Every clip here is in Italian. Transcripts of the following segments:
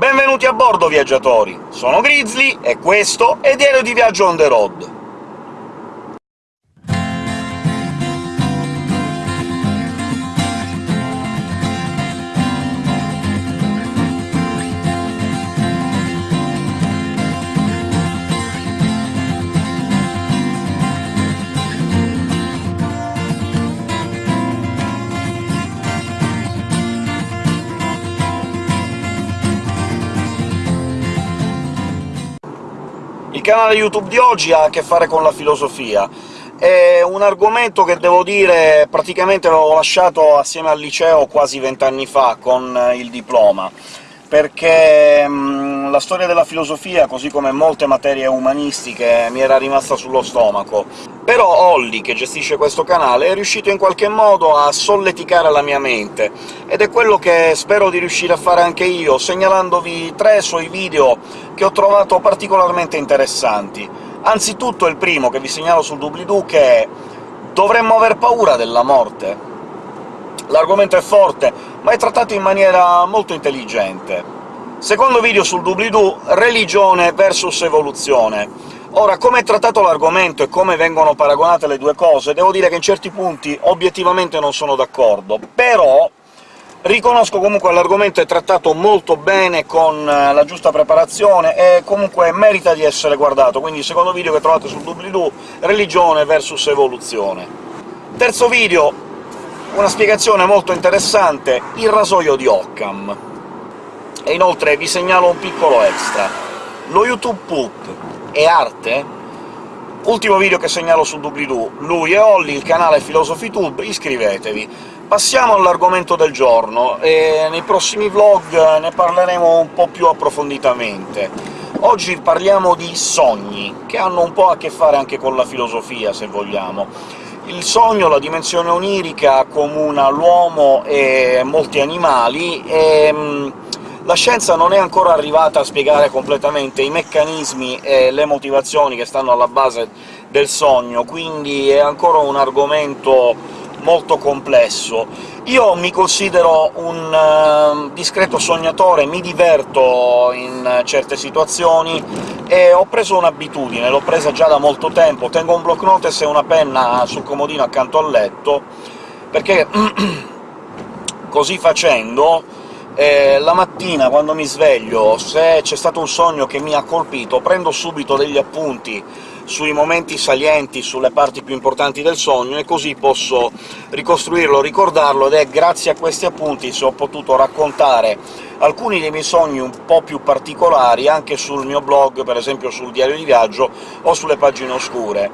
Benvenuti a bordo, viaggiatori! Sono Grizzly, e questo è Diario di Viaggio on the road. Il canale YouTube di oggi ha a che fare con la filosofia. È un argomento che, devo dire, praticamente l'avevo lasciato assieme al liceo quasi vent'anni fa, con il diploma perché mh, la storia della filosofia, così come molte materie umanistiche, mi era rimasta sullo stomaco. Però Olli, che gestisce questo canale, è riuscito in qualche modo a solleticare la mia mente, ed è quello che spero di riuscire a fare anche io, segnalandovi tre suoi video che ho trovato particolarmente interessanti. Anzitutto il primo, che vi segnalo sul doobly-doo, che è «Dovremmo aver paura della morte?» L'argomento è forte, ma è trattato in maniera molto intelligente. Secondo video sul doobly-doo, religione versus evoluzione. Ora, come è trattato l'argomento e come vengono paragonate le due cose, devo dire che in certi punti obiettivamente non sono d'accordo, però riconosco comunque che l'argomento è trattato molto bene, con eh, la giusta preparazione, e comunque merita di essere guardato, quindi secondo video che trovate sul doobly-doo, religione versus evoluzione. Terzo video, una spiegazione molto interessante, il rasoio di Occam. E inoltre vi segnalo un piccolo extra. Lo YouTube Poop è arte? Ultimo video che segnalo su doobly-doo, lui e Olli, il canale PhilosophyTube, iscrivetevi. Passiamo all'argomento del giorno, e nei prossimi vlog ne parleremo un po' più approfonditamente. Oggi parliamo di sogni, che hanno un po' a che fare anche con la filosofia, se vogliamo. Il sogno, la dimensione onirica, accomuna l'uomo e molti animali, e mm, la scienza non è ancora arrivata a spiegare completamente i meccanismi e le motivazioni che stanno alla base del sogno, quindi è ancora un argomento molto complesso. Io mi considero un uh, discreto sognatore, mi diverto in certe situazioni, e ho preso un'abitudine, l'ho presa già da molto tempo, tengo un block notes e una penna sul comodino accanto al letto, perché così facendo eh, la mattina, quando mi sveglio, se c'è stato un sogno che mi ha colpito, prendo subito degli appunti sui momenti salienti, sulle parti più importanti del sogno, e così posso ricostruirlo, ricordarlo, ed è grazie a questi appunti se ho potuto raccontare alcuni dei miei sogni un po' più particolari anche sul mio blog, per esempio sul diario di viaggio o sulle pagine oscure.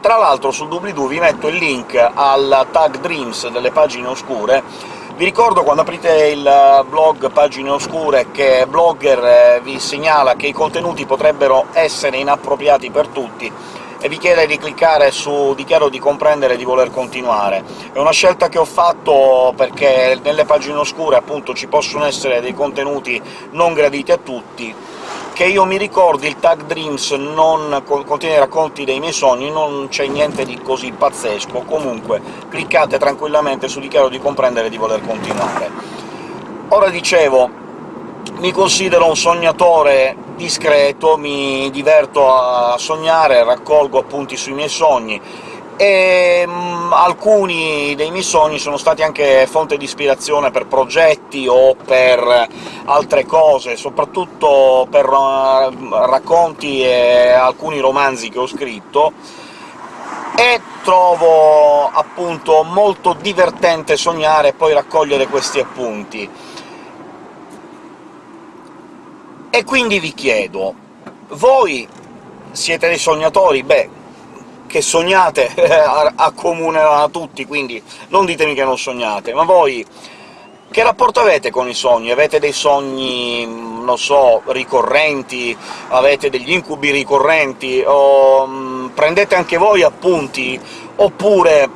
Tra l'altro sul doobly-doo vi metto il link al tag Dreams delle pagine oscure, vi ricordo quando aprite il blog Pagine Oscure che Blogger eh, vi segnala che i contenuti potrebbero essere inappropriati per tutti, e vi chiede di cliccare su «Dichiaro di comprendere e di voler continuare». È una scelta che ho fatto perché nelle pagine oscure, appunto, ci possono essere dei contenuti non graditi a tutti, che io mi ricordi il tag Dreams non contiene racconti dei miei sogni, non c'è niente di così pazzesco, comunque cliccate tranquillamente su «Dichiaro di comprendere e di voler continuare». Ora dicevo, mi considero un sognatore discreto, mi diverto a sognare, raccolgo appunti sui miei sogni, e um, alcuni dei miei sogni sono stati anche fonte di ispirazione per progetti o per altre cose, soprattutto per uh, racconti e alcuni romanzi che ho scritto, e trovo appunto molto divertente sognare e poi raccogliere questi appunti. E quindi vi chiedo, voi siete dei sognatori? Beh, che sognate accomunano a tutti, quindi non ditemi che non sognate, ma voi che rapporto avete con i sogni? Avete dei sogni, non so, ricorrenti? Avete degli incubi ricorrenti? O mh, prendete anche voi appunti? Oppure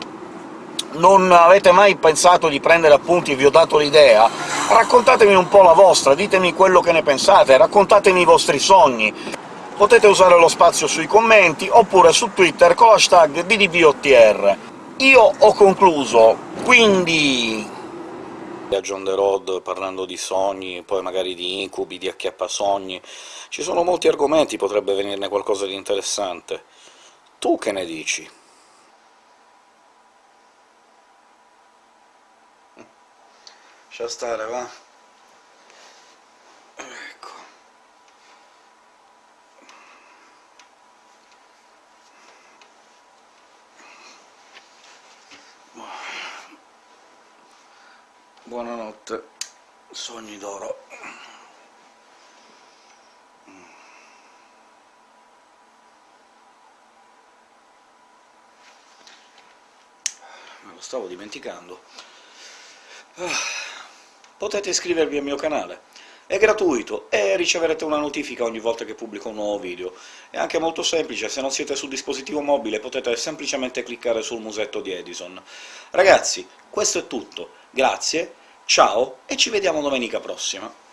non avete mai pensato di prendere appunti e vi ho dato l'idea? Raccontatemi un po' la vostra, ditemi quello che ne pensate, raccontatemi i vostri sogni, potete usare lo spazio sui commenti, oppure su Twitter con l'hashtag DDVOTR. Io ho concluso, quindi Viaggio on the road parlando di sogni, poi magari di incubi, di acchiappasogni... Ci sono molti argomenti, potrebbe venirne qualcosa di interessante. Tu che ne dici? Lascia stare, va? Buonanotte, sogni d'oro. Me lo stavo dimenticando. Ah potete iscrivervi al mio canale. È gratuito e riceverete una notifica ogni volta che pubblico un nuovo video. È anche molto semplice, se non siete sul dispositivo mobile potete semplicemente cliccare sul musetto di Edison. Ragazzi, questo è tutto. Grazie, ciao e ci vediamo domenica prossima!